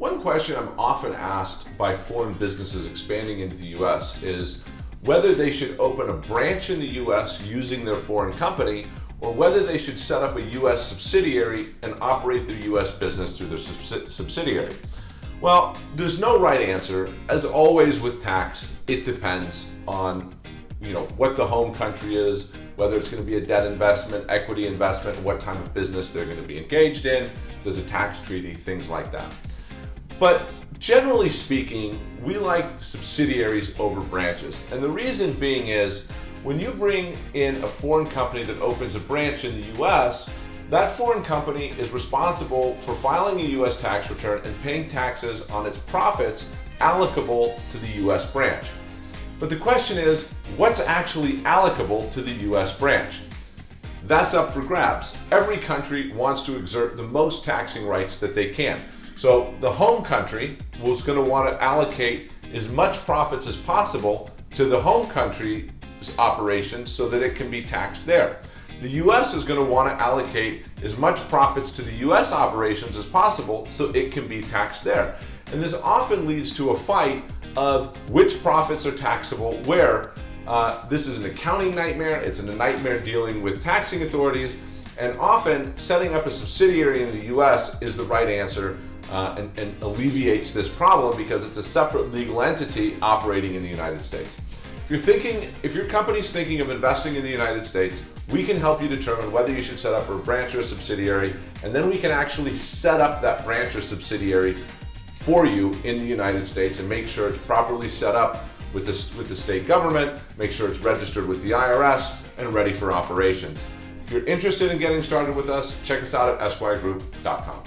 One question I'm often asked by foreign businesses expanding into the US is whether they should open a branch in the US using their foreign company or whether they should set up a US subsidiary and operate their US business through their subsidiary. Well, there's no right answer. As always with tax, it depends on you know what the home country is, whether it's going to be a debt investment, equity investment, what type of business they're going to be engaged in, there's a tax treaty, things like that. But generally speaking, we like subsidiaries over branches. And the reason being is when you bring in a foreign company that opens a branch in the US, that foreign company is responsible for filing a US tax return and paying taxes on its profits allocable to the US branch. But the question is, what's actually allocable to the US branch? That's up for grabs. Every country wants to exert the most taxing rights that they can. So the home country was going to want to allocate as much profits as possible to the home country's operations so that it can be taxed there. The US is going to want to allocate as much profits to the US operations as possible so it can be taxed there. And this often leads to a fight of which profits are taxable where. Uh, this is an accounting nightmare, it's a nightmare dealing with taxing authorities, and often setting up a subsidiary in the US is the right answer uh, and, and alleviates this problem because it's a separate legal entity operating in the United States. If you're thinking, if your company's thinking of investing in the United States, we can help you determine whether you should set up a branch or a subsidiary, and then we can actually set up that branch or subsidiary for you in the United States and make sure it's properly set up with the, with the state government, make sure it's registered with the IRS, and ready for operations. If you're interested in getting started with us, check us out at esquiregroup.com.